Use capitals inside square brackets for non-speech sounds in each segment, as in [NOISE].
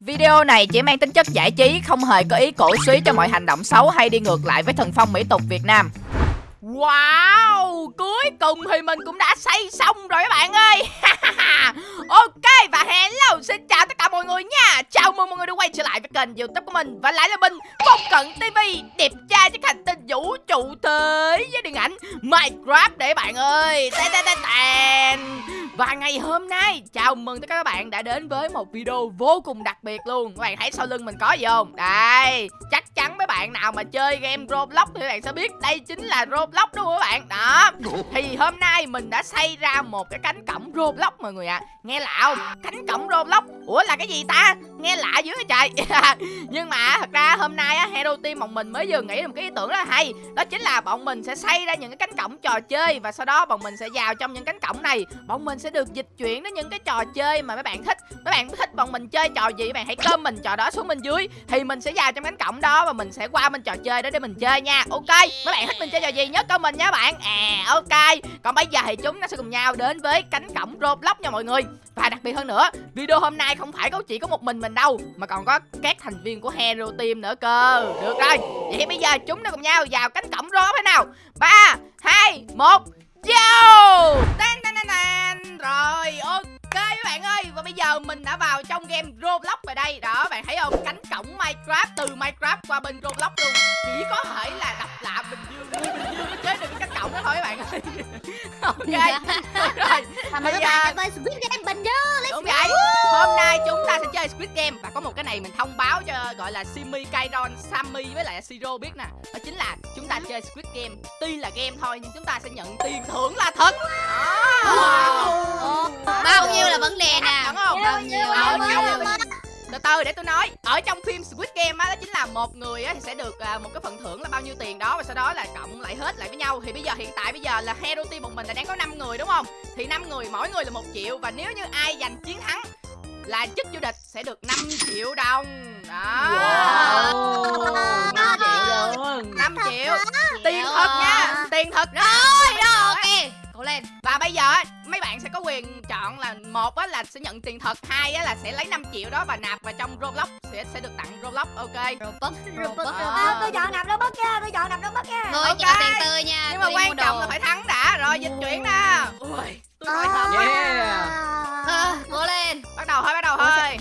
Video này chỉ mang tính chất giải trí, không hề có ý cổ suý cho mọi hành động xấu hay đi ngược lại với thần phong mỹ tục Việt Nam. Wow, cuối cùng thì mình cũng đã xây xong rồi các bạn ơi. [LAUGHS] Ok và hello, xin chào tất cả mọi người nha. Chào mừng mọi người đã quay trở lại với kênh youtube của mình Và lại là mình, Phong Cận TV Đẹp trai chiếc hành tinh vũ trụ thế với điện ảnh Minecraft để bạn ơi. Tên tên tên và ngày hôm nay chào mừng tất cả các bạn đã đến với một video vô cùng đặc biệt luôn Các bạn thấy sau lưng mình có gì không? Đây, chắc chắn mấy bạn nào mà chơi game Roblox thì các bạn sẽ biết đây chính là Roblox đúng không các bạn? Đó, thì hôm nay mình đã xây ra một cái cánh cổng Roblox mọi người ạ à. Nghe lạ không? Cánh cổng Roblox Ủa là cái gì ta? Nghe lạ dữ vậy trời [LAUGHS] Nhưng mà thật ra hôm nay á, Hero Team bọn mình mới vừa nghĩ được một cái ý tưởng rất là hay Đó chính là bọn mình sẽ xây ra những cái cánh cổng trò chơi Và sau đó bọn mình sẽ vào trong những cánh cổng này Bọn mình sẽ sẽ được dịch chuyển đến những cái trò chơi mà mấy bạn thích. Mấy bạn thích bọn mình chơi trò gì bạn hãy comment trò đó xuống bên dưới. Thì mình sẽ vào trong cánh cổng đó và mình sẽ qua bên trò chơi đó để mình chơi nha. Ok, mấy bạn thích mình chơi trò gì nhớ comment nha bạn. À ok. Còn bây giờ thì chúng ta sẽ cùng nhau đến với cánh cổng roblox nha mọi người. Và đặc biệt hơn nữa, video hôm nay không phải có chỉ có một mình mình đâu, mà còn có các thành viên của hero team nữa cơ. Được rồi. Vậy bây giờ chúng ta cùng nhau vào cánh cổng roblox thế nào? Ba, hai, một. Yo! Tan tan tan tan. Rồi, ok các bạn ơi. Và bây giờ mình đã vào trong game Roblox rồi đây. Đó, bạn thấy không? Cánh cổng Minecraft, từ Minecraft qua bên Roblox luôn. Chỉ có thể là đập lạ Bình Dương Bình Dương mới chế được cái cánh cổng đó thôi các bạn ơi. Ok Rồi Và mời các bạn chơi Squid Game Bình Dương Let's Đúng vậy Hôm nay chúng ta sẽ chơi Squid Game. Và có một cái này mình thông báo cho gọi là Simi, Kairon, Sammy với lại Siro biết nè. Đó chính là chúng ta chơi Squid Game. Tuy là game thôi nhưng chúng ta sẽ nhận tiền thưởng là thật. Wow. Bao nhiêu là vấn đề nè? Bao nhiêu? Bao nhiêu từ từ để tôi nói. Ở trong phim Squid Game á đó chính là một người á thì sẽ được à, một cái phần thưởng là bao nhiêu tiền đó và sau đó là cộng lại hết lại với nhau. Thì bây giờ hiện tại bây giờ là hero team một mình là đang có 5 người đúng không? Thì năm người mỗi người là một triệu và nếu như ai giành chiến thắng là chức vô địch sẽ được 5 triệu đồng. Đó. Wow. 5 triệu luôn 5 triệu tiền thật nha. Tiền thật cố lên. Và bây giờ mấy bạn sẽ có quyền chọn là một á là sẽ nhận tiền thật hai á là sẽ lấy 5 triệu đó và nạp vào trong roblox sẽ sẽ được tặng roblox ok? Robux robux à, tôi chọn nạp robux nha tôi chọn nạp robux nha. Người okay. nhận tiền tươi nha nhưng mà quan trọng là phải thắng đã. Rồi dịch chuyển nè. Ui tôi hồi hộp yeah. à, cố lên. Bắt đầu thôi bắt đầu thôi.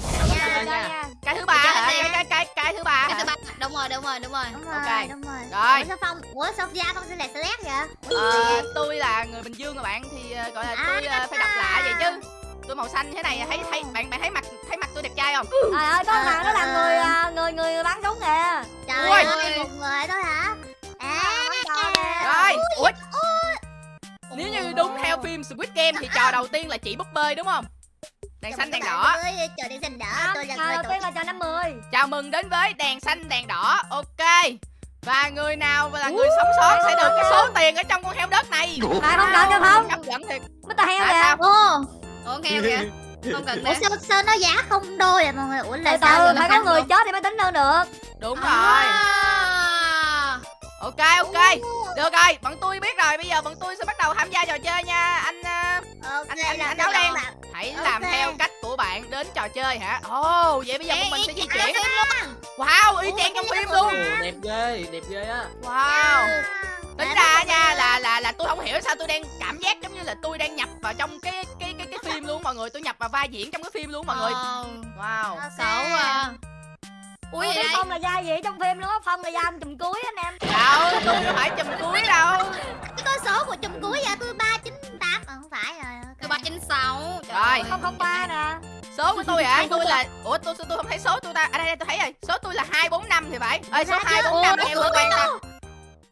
cái thứ ba hả? cái cái cái cái thứ ba cái thứ ba rồi đúng rồi đúng rồi. Đúng rồi ok đúng rồi. Rồi. Ủa sao phong ủa sophia phong xin lại select vậy? Ờ, tôi là người bình dương mà bạn thì uh, gọi là tôi uh, phải đọc lạ vậy chứ. Tôi màu xanh thế này thấy thấy bạn bạn thấy mặt thấy mặt tôi đẹp trai không? Trời ơi có thằng đó là người người người bán súng kìa. Trời ơi. Một người thôi hả? À rồi. Ui. Nếu như đúng theo phim Squid Game thì trò đầu tiên là chị búp bơi đúng không? Đèn xanh đèn đỏ. Chờ đèn xanh đỏ. Tôi là người đầu tiên là trò 50. Chào mừng đến với đèn xanh đèn đỏ. Ok. Và người nào là người sống sót sẽ được cái số tiền ở trong con heo đất này. À không cần cho không? Hấp dẫn thiệt. Mít heo kìa. Ồ. Ủa heo kìa. Không cần Ủa sao, sao nó giá không đôi à mọi người? Ủa là từ từ phải có người chết thì mới tính hơn được. Đúng rồi. Ok ok. Được rồi, bọn tôi biết rồi. Bây giờ bọn tôi sẽ bắt đầu tham gia trò chơi nha. Anh uh, anh anh, anh áo đen. Hãy okay. làm theo cách của bạn đến trò chơi hả? Ồ, oh, vậy bây giờ bọn mình sẽ di chuyển. Wow, y chang trong phim luôn. Đẹp ghê, đẹp ghê á. Wow. Tính ra nha là là là tôi không hiểu sao tôi đang cảm giác giống như là tôi đang nhập vào trong cái cái cái cái phim luôn mọi người, tôi nhập vào vai diễn trong cái phim luôn mọi người. Wow. Xấu à. Ui vậy Phong là vai gì trong phim luôn á, Phong là vai anh chùm cuối anh em Đâu, tôi đâu phải chùm cuối đâu Cái con số của chùm cuối vậy tôi 398 à, không phải rồi Tôi 396 Rồi Không không ba nè Số của tôi hả? tôi là Ủa tôi tôi không thấy số tôi ta. À đây, đây tôi thấy rồi. Số tôi là 245 thì phải. Ơi số 245 em có quen ta.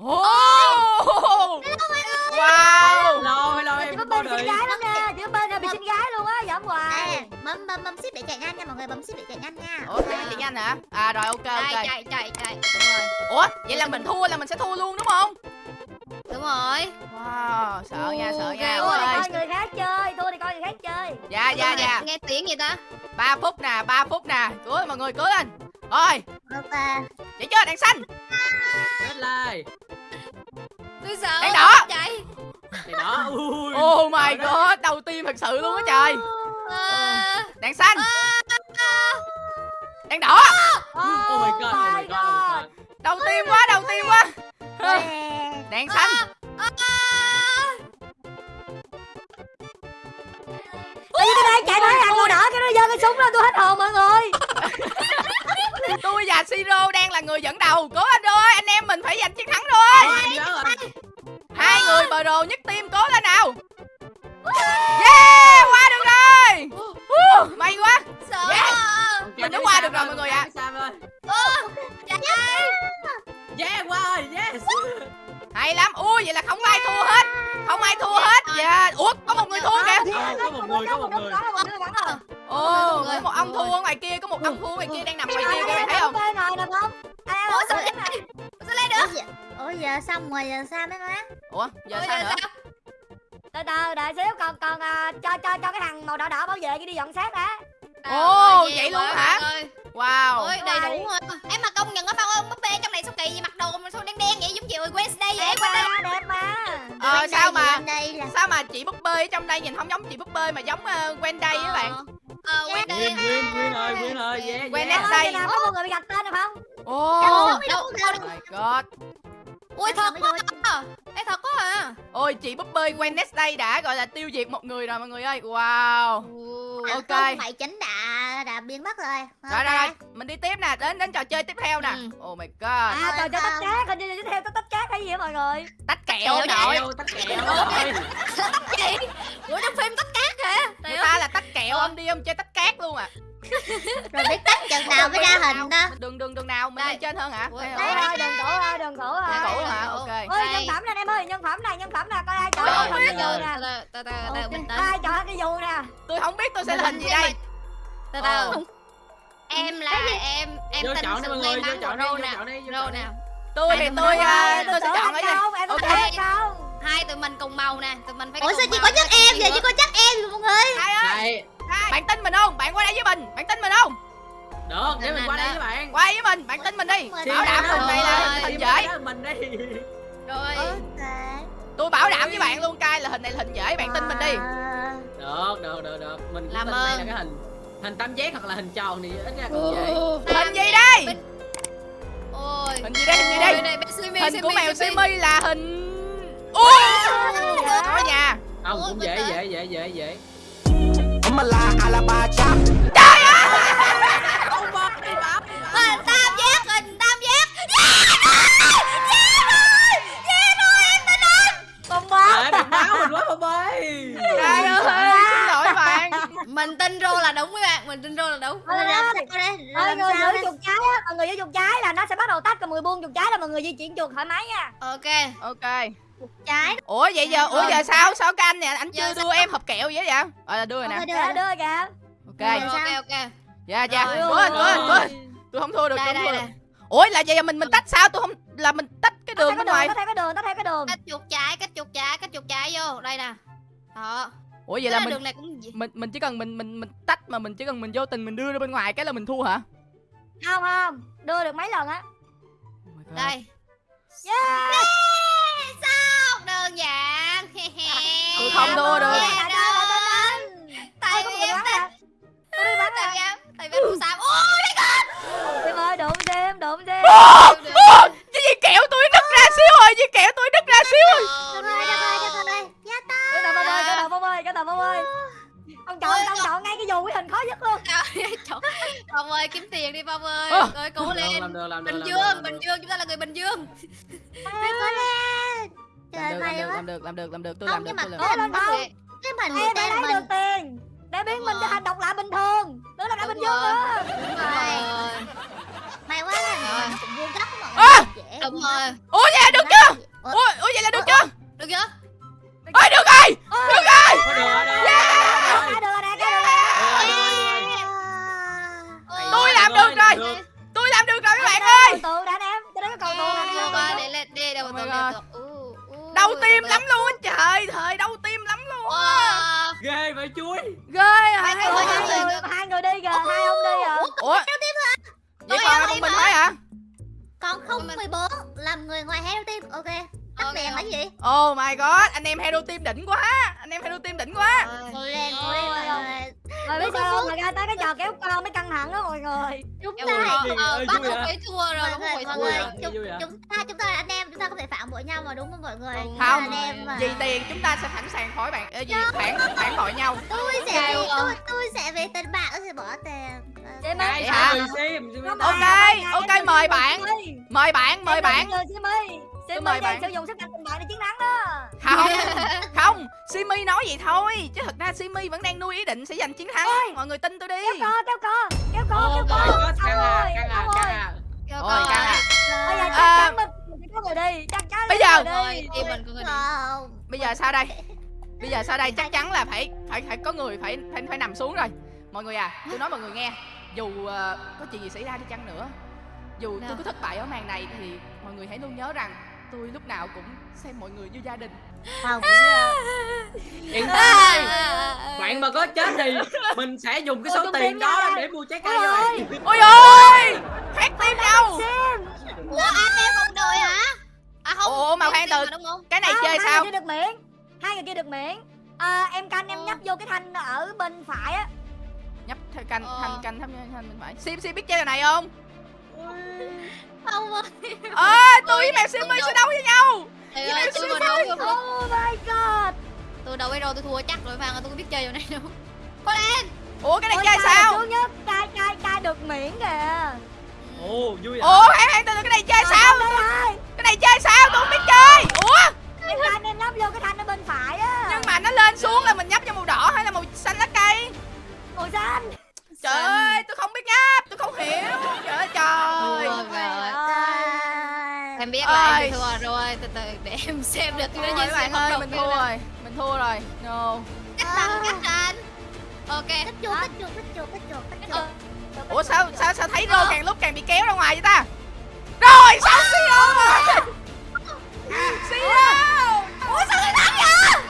Ồ. Wow. Hello hello em. Bên xinh gái lắm nha. Có bên bị xinh gái luôn á, giỡn hoài. Bấm bấm bấm ship để chạy nhanh nha mọi người, bấm ship để chạy nhanh nha. Ủa ship chạy nhanh hả? À rồi ok ok. Chạy chạy chạy. Ủa, vậy là mình thua là mình sẽ thua luôn đúng không? Đúng rồi. Wow, sợ nha, sợ nha. Thua thì coi người khác chơi, thua thì coi người khác chơi. Dạ dạ dạ. Nghe tiếng gì ta? 3 phút nè, 3 phút nè. Cưới mọi người cưới lên. Rồi. Ok. Chạy chưa đèn xanh. Chết lại. Tôi sợ. Đèn đỏ. Chạy. Đèn đỏ. Ui. Oh my god, đầu tiên thật sự luôn á trời. À. Đèn xanh. đèn đỏ Oh my god, oh my god, oh my god. đầu tiên quá đầu tiên quá [LAUGHS] đèn xanh Tại vì tôi đang chạy tới hàng màu đỏ cái nó giơ cái súng lên tôi hết hồn mọi người [LAUGHS] tôi và siro đang là người dẫn đầu cố anh bờ đồ nhất team cố lên nào yeah qua được rồi Uh, may quá Sợ Yeah. Mình đã qua được rồi mọi người ạ. Dạ. Yeah, qua rồi, yes. hay lắm ui vậy là không ai thua hết không ai thua hết dạ ủa có một người thua kìa Ờ, có một người, có một người. ồ có một ông thua ở ngoài kia có một ông thua ngoài kia đang nằm ngoài kia các bạn thấy không giờ xong rồi giờ sao mấy má? ủa giờ sao nữa? từ từ đợi xíu còn còn à, cho cho cho cái thằng màu đỏ đỏ bảo vệ đi dọn xác đã. Ồ vậy luôn hả? wow. Ôi đầy đủ rồi. Em mà công nhận á Phong ơi, búp bê trong này sao kỳ vậy? Mặc đồ mà sao đen đen vậy? Giống kiểu Wednesday vậy? đẹp mà đẹp mà ờ sao mà đây là sao mà chị búp bê ở trong đây nhìn không giống chị búp bê mà giống uh, Wendy các bạn? Ờ Wednesday. win, win rồi, win rồi, yeah, Quen yeah. nét Ơi, đây. khi nào có một người bị gạch tên được không? Ồ. Đâu oh đâu đâu. my god Ui thật quá à. Ê thật quá à. ôi chị búp bê Wednesday đã gọi là tiêu diệt một người rồi mọi người ơi wow À, Ok. Không phải chính đã đã biến mất rồi. rồi rồi rồi mình đi tiếp nè đến đến trò chơi tiếp theo nè Ừ. oh my god à trò chơi tách cát hình như tiếp theo tách cát hay gì á mọi người tách kẹo nội Kẹo, tắt kẹo rồi. Gì? Ủa trong phim tất cát hả? người ta là tách kẹo ông đi ông chơi tách cát luôn à Rồi biết tách chừng nào mới ra hình đó. đường đường đường nào mình lên trên hơn hả? Ôi ơi đừng cổ ơi đừng cổ ơi Đường cũ hả Đường cũ. ok ôi Đây. nhân phẩm nè em ơi nhân phẩm này nhân phẩm nè coi ai chọn cái cái dù nè. Từ từ từ từ Ok, bình tĩnh. ai chọn cái dù nè? Tôi không biết tôi sẽ là hình gì đây. Từ Ờ. từ. Em là em em tin sự may mắn của Rô vô Rô nào. tôi thì Hai tôi tôi sẽ chọn thành ở đây công em Ok. Hai tụi mình cùng màu nè, tụi mình phải Ủa sao chỉ có chắc em vậy? Chỉ có chắc em mọi người. Hai ơi. Đây, hai. bạn tin mình không bạn qua đây với mình bạn tin mình không được, để mình qua đây với bạn. qua đây với mình bạn tin mình đi Mình bảo đảm hình này là hình dễ với Mình đi. Rồi. Tôi bảo đảm với bạn luôn cay là hình này là hình dễ bạn tin mình đi À, Được, được, được, được. Mình cũng Làm tin đây là ơn. cái hình hình tam giác hoặc là hình tròn thì ít ra còn dễ. hình gì đây Ôi. hình gì đây hình gì Ôi, đây này, Simi, hình của mèo Simi. là hình ui có nhà Không, cũng dễ, dễ, dễ, dễ, dễ. I'm a lie, Alaba chop. Mình tin Rô là đúng các bạn, mình tin Rô là đúng. Làm người giữ chuột trái á mọi người giữ chuột trái là nó sẽ bắt đầu tách còn người buông chuột trái là mọi người di chuyển chuột thoải mái nha. Ok. ok. Trái. Ủa vậy giờ ủa giờ sao? Sao cái anh nè? Anh chưa đưa em hộp kẹo vậy vậy? Ờ là đưa rồi nè. Đưa đưa rồi. đưa kìa. Ok. Rồi. Ok ok. dạ dạ. Rồi. lên tôi không thua được tôi không thua được. Ủa là vậy mình mình tách sao? Tôi không là mình tách cái đường bên ngoài. cái đường tách theo cái đường tách theo cái đường. Cách chuột trái, cách chuột trái, cách chuột trái vô. Đây nè. Đó. Ủa vậy Vậy là mình đường này cũng mình mình chỉ cần mình mình mình tách mà mình chỉ cần mình vô tình mình đưa ra bên ngoài cái là mình thua hả? Không không. Đưa được mấy lần á. Oh my God. đây. yeah. Yeah, Sao? Đơn giản. Tôi không đua được. Tại vì em đi tại vì em tại vì em xàm. Ôi em ơi đụng xem đụng xem Ô, cái gì kẹo Làm được, được, Bình làm Dương, làm Bình được. Dương chúng ta là người Bình Dương. [LAUGHS] Cố lên. Trời làm được làm được quá. làm được làm được làm được tôi làm được tôi làm có được cái mình phải tên lấy được tiền để biến mình trở rồi. thành độc lạ bình thường đứa là đã bình dương rồi. nữa Đúng rồi. may quá là cũng vuông góc mọi À! người dễ Đúng rồi. ủa vậy là được chưa Ủa, vậy là được chưa Được chưa? ơi được rồi được rồi người chúng ta ờ, bắt không phải thua rồi, mọi không người phải mọi người chúng, ta chúng ta là anh em chúng ta không thể phản bội nhau mà đúng không mọi người? Không, anh em mà. Vì tiền chúng ta sẽ sẵn sàng khỏi bạn ờ, gì phản phản bội nhau. tôi sẽ vì tôi tôi sẽ vì tình bạn tôi sẽ bỏ tiền. Ok, ok, mời bạn. Mời bạn, mời bạn. Simi Tôi mời đang bạn. sử dụng sức mạnh tình bạn để chiến thắng đó Không, [LAUGHS] không, Simi nói vậy thôi Chứ thật ra Simi vẫn đang nuôi ý định sẽ giành chiến thắng Mọi người tin tôi đi Kéo co, kéo co Kéo co, kéo co à, ơi, căng à, ông căng à. Kêu Ôi coi. căng à Bây giờ chắc À. chắn mình mình có người đi Chắc chắn Bây giờ- có Rồi, người đi. team mình có người đi. không Bây giờ sao đây [LAUGHS] Bây giờ sao đây chắc chắn là phải phải phải có người phải phải phải nằm xuống rồi Mọi người à tôi nói mọi người nghe Dù ờ, có chuyện gì xảy ra đi chăng nữa Dù tôi Nào. có thất bại ở màn này thì mọi người hãy luôn nhớ rằng tôi lúc nào cũng xem mọi người như gia đình không Yên [LAUGHS] À, tâm đi. Bạn mà có chết thì mình sẽ dùng cái Ôi, số tôi tiền đó ra. để mua trái cây Ôi cho ơi. bạn. Ôi ơi Phát tim nhau Xem Ủa, anh em một đội hả? À không. Ủa, mà khoan từ- không? Cái này Không, chơi hai sao người kia được miễn Hai người kia được miễn à, Em canh em Ờ. nhấp vô cái thanh ở bên phải á Nhấp theo canh Ờ. thanh canh thăm thanh bên phải Sim Sim biết chơi trò này không không ơi. Ơ tôi với mèo Simi sẽ đấu với nhau. Ơi, tôi đấu không được. Oh my god. Tôi đấu Hero tôi thua chắc rồi Phan, tôi không biết chơi chỗ này đâu. Ủa cái này Ôi, chơi sao? sướng nhất Cai cai cai được miễn kìa. Ồ, vui à. Ủa hãy hãy từ cái này chơi sao? ơi Cái này chơi sao? Tôi không biết chơi. Ủa? Em canh em nhấp vô cái thanh ở bên phải á. Nhưng mà nó lên xuống là mình nhấp cho màu đỏ hay là màu xanh lá cây? Màu xanh. Trời ơi tôi không biết nhấp Tôi không hiểu Em thua rồi, từ từ để em [LAUGHS] xem được các như bạn ơi mình thua rồi Mình thua rồi. No. Cách thành, cách thành. Ok. Cất chuột, cất chuột, cất chuột, cất chuột, cất chuột. Ờ, Ủa sao sao sao thấy Rô càng lúc càng bị kéo ra ngoài vậy ta? Rồi sao Siro rồi Siro! Ủa sao người thắng vậy?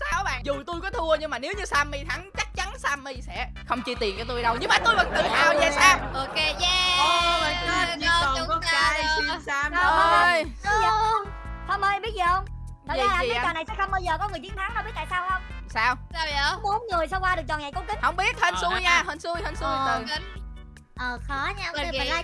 Ờ, bạn. Dù tôi có thua nhưng mà nếu như Sammy thắng Sammy sẽ không chi tiền cho tôi đâu Nhưng mà tôi vẫn tự hào về Sam Ok, yeah. Oh my god, chỉ Con còn chúng có ta cay sim sam thôi. ơi Phong ơi biết gì không Thật ra anh biết trò này sẽ không bao giờ có người chiến thắng đâu biết tại sao không Sao Sao vậy? Bốn người sao qua được trò này cố kính Không biết hên Ờ, xui ha. nha Hên xui hên xui Ờ, từ. Ờ khó nha, Mình người nha.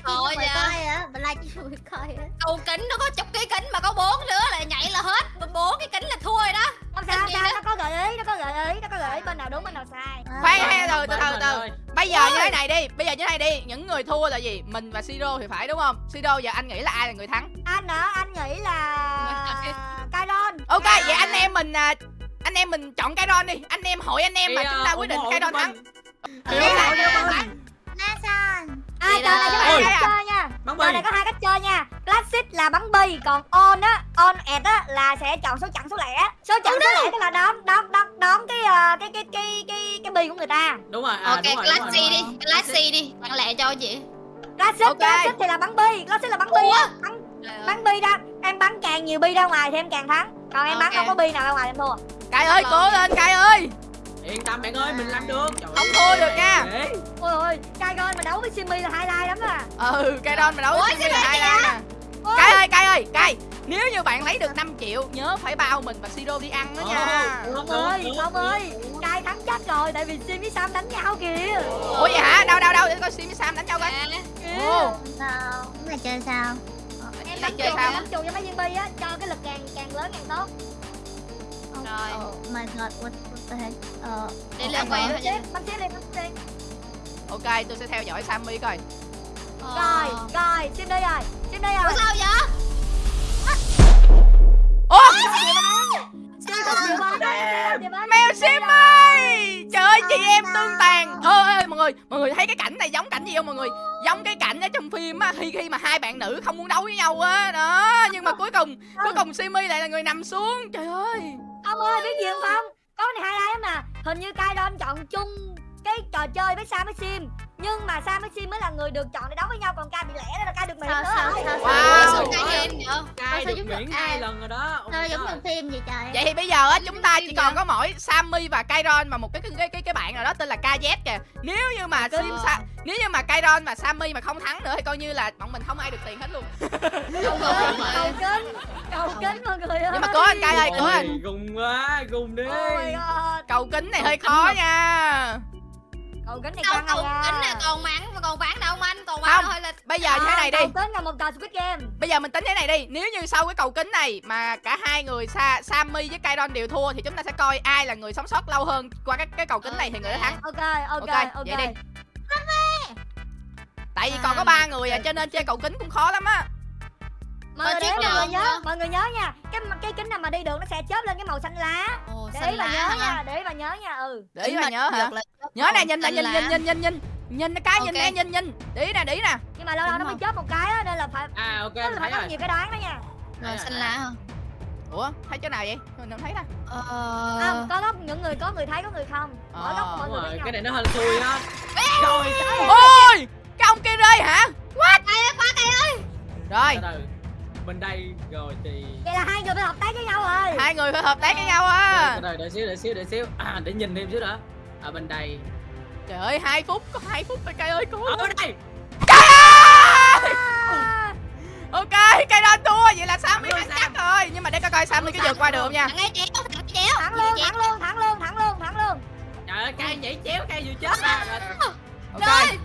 coi á, mình livestream người coi á. Cầu kính nó có chục cái kính mà có bốn nữa là nhảy là hết. Bốn cái kính là thua rồi đó. Không sao sao nó có gợi ý nó có gợi ý nó có gợi ý bên nào đúng bên nào sai. Khoan Ờ, ha từ từ từ từ. Bây giờ như thế này đi Bây giờ như thế này đi Những người thua là gì? Mình và Siro thì phải đúng không? Siro giờ anh nghĩ là ai là người thắng? Anh hả? Anh nghĩ là [LAUGHS] Kairon. Ok vậy anh em mình à, Anh em mình chọn Kairon đi. Anh em hội anh em mà chúng ta quyết định Kairon cho thắng Thì trò này Ôi. cách chơi nha. Bắn Trò này có hai cách chơi nha. Classic là bắn bi Còn on á On ẹt á là sẽ chọn số chẵn số lẻ. Số chẵn số lẻ tức là đón đón đón đón cái ờ, cái cái cái cái cái bi của người ta. Đúng rồi, à, Ok, đúng rồi, đúng class rồi, C đúng đi, rồi. class C đi. Bạn lẹ cho chị. Classic. Classic thì là bắn bi Classic là bắn bi á. Bắn, bắn bi ra Em bắn càng nhiều bi ra ngoài thì em càng thắng. Còn em bắn không có bi nào ra ngoài em thua. Cai ơi cố lên Cai tâm bạn ơi, mình làm được. Trời Không thua được nha. Ôi ôi Kairon mà đấu với Simi là highlight lắm à. Ừ Kairon mà đấu với Simi là hai lan nè. Cai ơi Cai ơi Cai Nếu như bạn lấy được 5 triệu Nhớ phải bao mình và Siro đi ăn đó nha. Ồ. Ông ơi Ông ơi. Kai thắng chắc rồi Tại vì Sim với Sam đánh nhau kìa. Ủa vậy hả? Đâu đâu đâu? Để coi Sim với Sam đánh nhau coi. Ồ. Này chơi sao? Em bắn chơi sao? bắn chuột cho mấy viên bi á Cho cái lực càng càng lớn càng tốt. Rồi. My god, what, heck? Ờ, Để ờ, lên ờ, quay Bắn thôi tiếp nha. bắn tiếp đi bắn tiếp đi Ok tôi sẽ theo dõi Sammy coi. Rồi rồi Sim đi rồi Sim đi Ủa rồi sao vậy? Bắn. Mèo Simmy! Trời ơi chị em tương tàn. Ơ ơi mọi người Mọi người thấy cái cảnh này giống cảnh gì không mọi người? Giống cái cảnh ở trong phim á Khi khi mà hai bạn nữ không muốn đấu với nhau á Đó. Nhưng mà cuối cùng Cuối cùng Simmy lại là người nằm xuống. Trời ơi. Ông ơi biết gì không Phong Có này highlight lắm nè Hình như Kairon chọn chung cái trò chơi với Sam với Sim nhưng mà Sam với Sim mới là người được chọn để đấu với nhau còn Kai bị lẻ nên là Kai được miễn Sao nữa sao rồi. sao Wow. sao Sao cái hên cai sao được miễn hai lần rồi đó Sao giống trong phim vậy trời Vậy thì bây giờ á chúng ta chỉ còn có mỗi Sammy và Kairon và một cái cái cái cái bạn nào đó tên là KZ kìa. Nếu như mà Sim Sa, nếu như mà Kairon và Sammy mà không thắng nữa thì coi như là bọn mình không ai được tiền hết luôn. [LAUGHS] Cầu kính cầu kính mọi người ơi Nhưng mà cố anh Kai ơi, cố anh. Gùng quá gùng đi Oh my god Cầu kính này hơi khó nha. Cầu kính này Đâu căng cầu à kính này còn mãn còn bán đâu anh còn Không. bán thôi là Bây giờ như thế này đi. kính là một trò Squid Game Bây giờ mình tính thế này đi. Nếu như sau cái cầu kính này Mà cả hai người Sa, Sammy với Kairon đều thua Thì chúng ta sẽ coi ai là người sống sót lâu hơn Qua cái, cái cầu kính này thì người đó thắng. Ok ok Ok, ok. vậy đi. Tại vì còn có ba người à Cho nên chơi cầu kính cũng khó lắm á. Mọi người không nhớ. Mọi người nhớ nha. Cái cái kính nào mà đi đường nó sẽ chớp lên cái màu xanh lá. Ồ, để lá nhớ hả? nha để ý bà nhớ nha ừ. Để ý mà nhớ hả? là- Nhớ nè nhìn nè nhìn nhìn nhìn nhìn nhìn Nhìn cái nhìn Ok. nè nhìn nhìn. Để ý nè để ý nè. Nhưng mà lâu lâu nó mới chớp một cái á nên là phải à ok là thấy phải có nhiều cái đoán đó nha. Rồi xanh lá hả? Ủa thấy chỗ nào vậy? Mình không thấy ta? Ờ... không có góc những người có người thấy có người không. Mỗi Ờ, góc mọi đúng người cái này nó hên xui á. Rồi Ôi! Cái ông kia rơi hả? What? Cây ơi, quá cây ơi! Rồi. Từ từ bên đây. Rồi thì vậy là hai người phải hợp tác với nhau rồi. Hai người phải hợp tác với nhau á. Từ đợi xíu đợi xíu đợi xíu. À để nhìn thêm xíu nữa ở bên đây. Trời ơi 2 phút Có 2 phút thôi cây ơi cố ở bên đây. Trời! Ơi Ok cây đó thua Vậy là Sammy Thắng thắng luôn, chắc rồi. Nhưng mà để coi coi Sammy có vượt qua được không nha. ngay chéo thắng luôn thắng luôn thắng luôn thắng luôn thắng luôn trời ơi cây nhảy chéo cây vừa chết à. Ok. Rồi,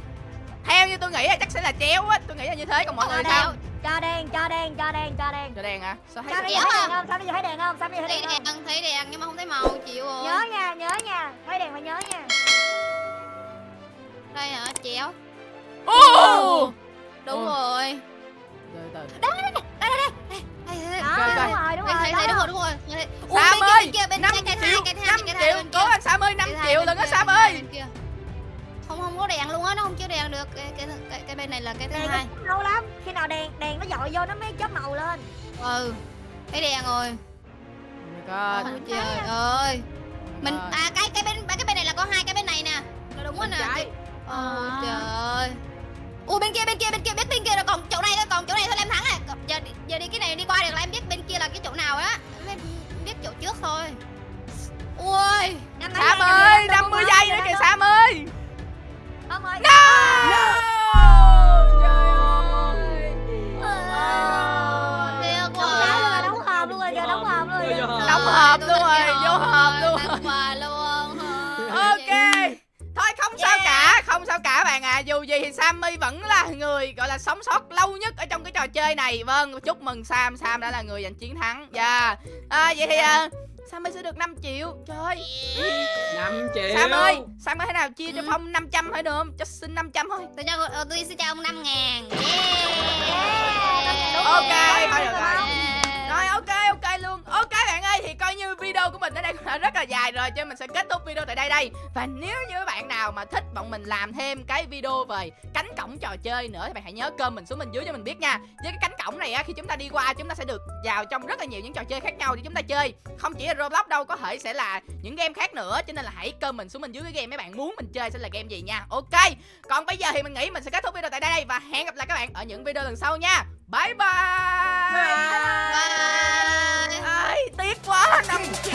Theo như tôi nghĩ là chắc sẽ là chéo á. Tôi nghĩ là như thế còn mọi người sao cho đen cho đen cho đen cho đen. Cho đèn à Sao thấy sao bây Chéo giờ thấy đèn không? Sao bây giờ thấy đèn không? Sao bây giờ thấy thấy đèn không? thấy đèn nhưng mà không thấy màu, chịu rồi. Nhớ nha nhớ nha. Thấy đèn phải nhớ nha. Đây hả, chéo. Ồ Đúng rồi. Từ từ. Đây, đây, đây đó Coi, coi. đúng rồi đúng Thấy, rồi đúng đó. rồi, đúng rồi. Sam ơi, kia, bên kia, bên 5 cây cây triệu hai, cây hai, 5 cây hai triệu Cố anh 5 Cây hai triệu có kia, Sam ơi. Không không có đèn luôn á, nó không chiếu đèn được cái cái cái, cái bên này là cái thứ đèn hai. lâu lắm khi nào đèn đèn nó dội vô nó mới chớp màu lên Ừ. Thấy đèn rồi. Oh my god Ôi trời ơi. Mình God. à cái cái bên cái bên này là có hai cái bên này nè. Là đúng rồi nè. Ôi trời ơi. Ui bên kia bên kia bên kia biết bên kia là còn chỗ này thôi còn chỗ này thôi là em thắng rồi. Giờ đi- giờ đi cái này đi qua được là em biết bên kia là cái chỗ nào á. Em biết chỗ trước thôi. Ui. Sam ơi giây, 50 năm giây nữa kìa Sam ơi luôn rồi, vô hộp luôn. Tặng quà luôn. [LAUGHS] Ok. Thôi không sao cả Không sao cả bạn à. Dù gì thì Sammy vẫn là người gọi là sống sót lâu nhất Ở trong cái trò chơi này. Vâng chúc mừng Sam. Sam đã là người giành chiến thắng. Dạ. À, Vậy thì à, Sammy sẽ được 5 triệu. Trời ơi. 5 triệu. Sam ơi Sam có thể nào chia cho Ừ. Phong 500 thôi được không? Cho xin 500 thôi. Tôi cho ờ, tôi sẽ cho ông 5 ngàn. Đúng Ok, rồi, thôi được rồi. rồi. Ok ok Ok video của mình ở đây cũng đã rất là dài rồi, Cho nên mình sẽ kết thúc video tại đây đây. Và nếu như các bạn nào mà thích bọn mình làm thêm cái video về cánh cổng trò chơi nữa, Thì bạn hãy nhớ cơm mình xuống bên dưới cho mình biết nha. Với cái cánh cổng này á, khi chúng ta đi qua, chúng ta sẽ được vào trong rất là nhiều những trò chơi khác nhau để chúng ta chơi. Không chỉ là Roblox đâu, có thể sẽ là những game khác nữa, Cho nên là hãy cơm mình xuống bên dưới cái game mấy bạn muốn mình chơi sẽ là game gì nha. Ok, Còn bây giờ thì mình nghĩ mình sẽ kết thúc video tại đây Và hẹn gặp lại các bạn ở những video lần sau nha. Bye bye Bye. bye tiếc quá năm triệu